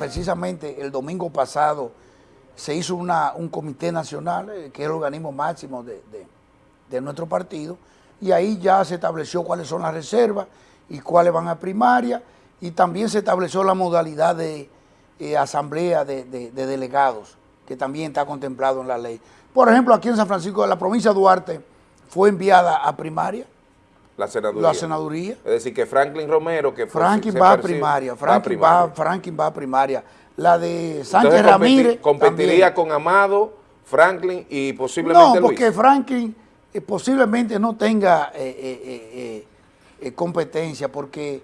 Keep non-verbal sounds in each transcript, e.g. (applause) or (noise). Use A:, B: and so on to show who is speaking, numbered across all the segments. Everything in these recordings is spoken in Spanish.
A: precisamente el domingo pasado se hizo una, un comité nacional, eh, que es el organismo máximo de, de, de, nuestro partido, y ahí ya se estableció cuáles son las reservas y cuáles van a primaria, y también se estableció la modalidad de eh, asamblea de, de, delegados, que también está contemplado en la ley. Por ejemplo, aquí en San Francisco, la provincia de Duarte fue enviada a primaria,
B: la senaduría.
A: La senaduría.
B: Es decir, que Franklin Romero, que
A: fue, Franklin va a primaria, Franklin va, Franklin va a primaria. La de Sánchez Ramírez
B: competiría con Amado, Franklin y posiblemente
A: No, porque Franklin eh, posiblemente no tenga eh, eh, competencia, porque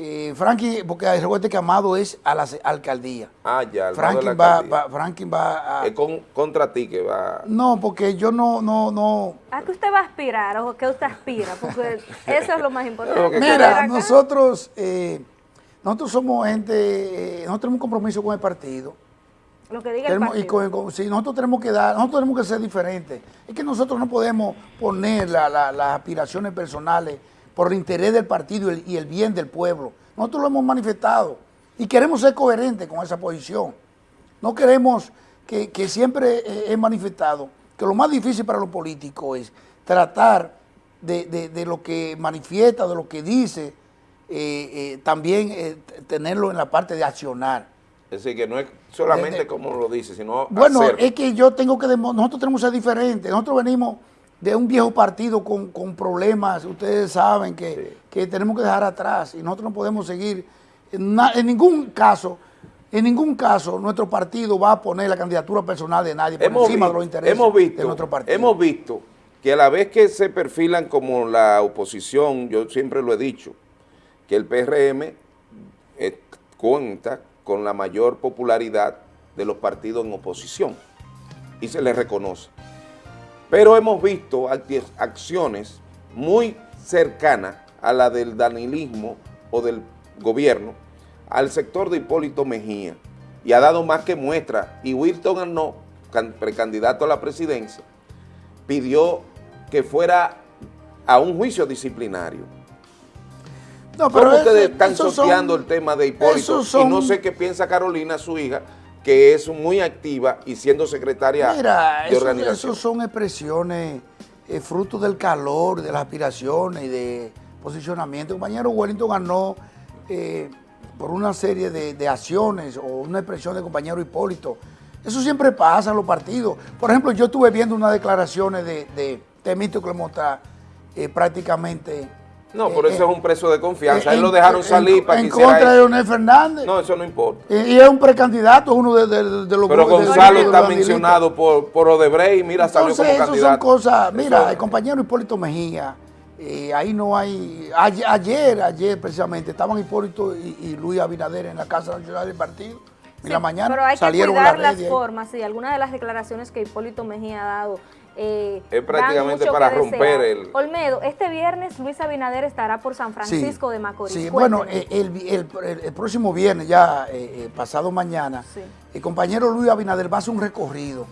A: eh, Franklin, porque recuerde que Amado es a la alcaldía.
B: Ah, ya,
A: Franklin, va, va, Franklin va
B: a... Es con, contra ti que va...
A: No, porque yo no, no, no...
C: ¿A qué usted va a aspirar o qué usted aspira? Porque (laughs) eso es lo más importante.
A: Mira, nosotros, eh, nosotros somos gente, eh, nosotros tenemos un compromiso con el partido.
C: Lo que diga el partido.
A: Y con, sí, nosotros tenemos que dar, nosotros tenemos que ser diferentes. Es que nosotros no podemos poner la, las aspiraciones personales por el interés del partido y el, bien del pueblo. Nosotros lo hemos manifestado y queremos ser coherentes con esa posición. No queremos que, siempre he manifestado que lo más difícil para los políticos es tratar de, lo que manifiesta, de lo que dice, eh, eh, también eh, tenerlo en la parte de accionar.
B: Es decir, que no es solamente como lo dice, sino
A: Bueno, es que yo tengo que, nosotros tenemos que ser diferentes. Nosotros venimos de un viejo partido con, problemas, ustedes saben que, tenemos que dejar atrás y nosotros no podemos seguir, en, ningún caso, en ningún caso nuestro partido va a poner la candidatura personal de nadie por encima de los intereses de nuestro partido.
B: Hemos visto que a la vez que se perfilan como la oposición, yo siempre lo he dicho, que el PRM eh, cuenta con la mayor popularidad de los partidos en oposición y se les reconoce. Pero hemos visto acciones muy cercanas a la del danilismo o del gobierno al sector de Hipólito Mejía y ha dado más que muestra y Wilton Arnó, precandidato a la presidencia, pidió que fuera a un juicio disciplinario. No, pero ¿Cómo ustedes están sorteando el tema de Hipólito? Y no sé qué piensa Carolina, su hija, que es muy activa y siendo secretaria de organización.
A: Eso son expresiones eh, fruto del calor, de las aspiraciones y de posicionamiento. El compañero Wellington ganó eh, por una serie de, acciones o una expresión del compañero Hipólito. Eso siempre pasa en los partidos. Por ejemplo, yo estuve viendo unas declaraciones de, de Temito Clemota eh, prácticamente
B: no, por eso es un preso de confianza. Él lo dejaron salir para
A: que En contra de Leonel Fernández.
B: No, eso no importa.
A: Y, es un precandidato, uno de, los...
B: Pero Gonzalo está mencionado por, por Odebrecht y mira, salió como candidato.
A: Eso son cosas... Mira, el compañero Hipólito Mejía, eh, ahí no hay... Ayer, ayer, precisamente, estaban Hipólito y, Luis Abinader en la Casa Nacional del Partido. En la mañana
C: pero hay
A: salieron
C: que cuidar las formas, sí, algunas de las declaraciones que Hipólito Mejía ha dado
B: eh, es prácticamente para romper el...
C: Olmedo, este viernes Luis Abinader estará por San Francisco de Macorís.
A: Sí, bueno, eh, el, próximo viernes, ya eh, pasado mañana, el compañero Luis Abinader va a hacer un recorrido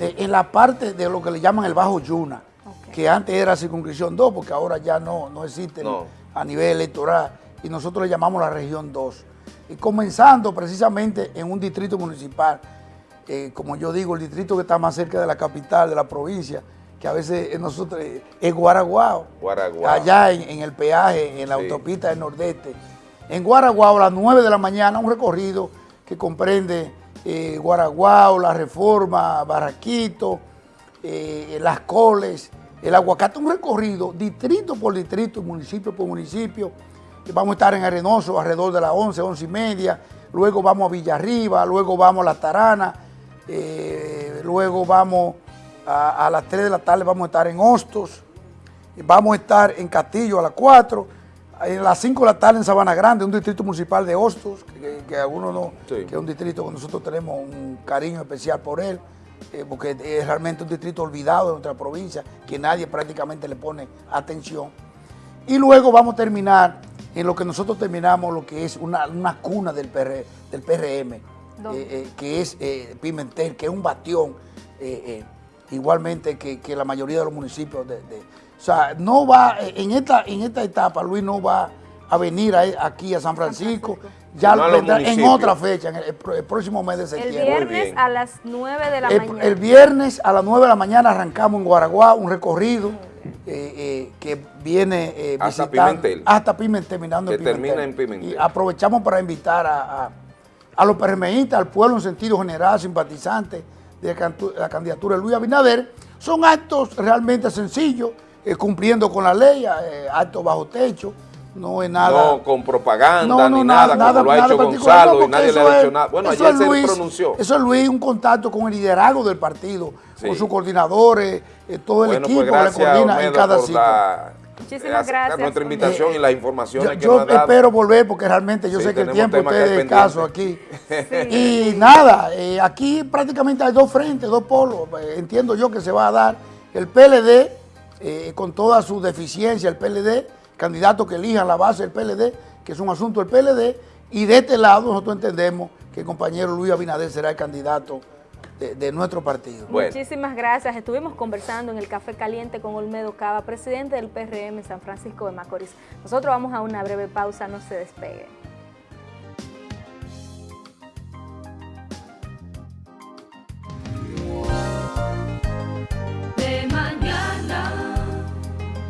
A: en la parte de lo que le llaman el Bajo Yuna, que antes era circunscripción 2, porque ahora ya no, no existe a nivel electoral, y nosotros le llamamos la región 2. Y comenzando precisamente en un distrito municipal eh, como yo digo, el distrito que está más cerca de la capital, de la provincia, que a veces nosotros eh, es Guaraguao, allá en, el peaje, en la autopista del Nordeste. En Guaraguao a las 9 de la mañana, un recorrido que comprende eh, Guaraguao, La Reforma, Barraquito, eh, Las Coles, el Aguacate, un recorrido distrito por distrito, municipio por municipio. Vamos a estar en Arenoso alrededor de las 11, 11 y media, luego vamos a Villarriba, luego vamos a La Tarana, eh, luego vamos a, las 3 de la tarde, vamos a estar en Hostos, vamos a estar en Castillo a las 4, en las 5 de la tarde en Sabana Grande, un distrito municipal de Hostos, que, algunos no, que es un distrito que nosotros tenemos un cariño especial por él, eh, porque es realmente un distrito olvidado de nuestra provincia, que nadie prácticamente le pone atención. Y luego vamos a terminar en lo que nosotros terminamos, lo que es una, cuna del, del PRM, eh, eh, que es eh, Pimentel, que es un bastión, igualmente que, la mayoría de los municipios. De, o sea, no va, en esta, en esta etapa Luis no va a venir aquí a San Francisco, ya en otra fecha, en el, próximo mes de septiembre.
C: El viernes a las 9 de la mañana.
A: El viernes a las 9 de la mañana arrancamos en Guaraguá un recorrido eh, eh, que viene
B: eh, hasta Pimentel.
A: Hasta Pimentel, terminando
B: que termina en Pimentel.
A: Y aprovechamos para invitar a, a, los PRMistas, al pueblo en sentido general, simpatizantes de la candidatura de Luis Abinader. Son actos realmente sencillos, cumpliendo con la ley, actos bajo techo, no es nada.
B: No con propaganda ni nada, como lo ha hecho Gonzalo y nadie le ha dicho nada. Bueno, ayer se pronunció.
A: Eso es Luis, un contacto con el liderazgo del partido, con sus coordinadores, eh, todo el equipo
B: pues
A: le coordina en cada sitio.
C: Muchísimas gracias.
B: Nuestra invitación y las informaciones
A: yo,
B: que nos
A: espero volver porque realmente yo sé que el tiempo es escaso aquí. Y nada, eh, aquí prácticamente hay dos frentes, dos polos. Eh, entiendo yo que se va a dar el PLD con toda su deficiencia, el PLD candidatos que elijan la base del PLD, que es un asunto del PLD, y de este lado nosotros entendemos que el compañero Luis Abinader será el candidato de, nuestro partido.
C: Muchísimas gracias. Estuvimos conversando en el Café Caliente con Olmedo Cava, presidente del PRM San Francisco de Macorís. Nosotros vamos a una breve pausa, no se despeguen.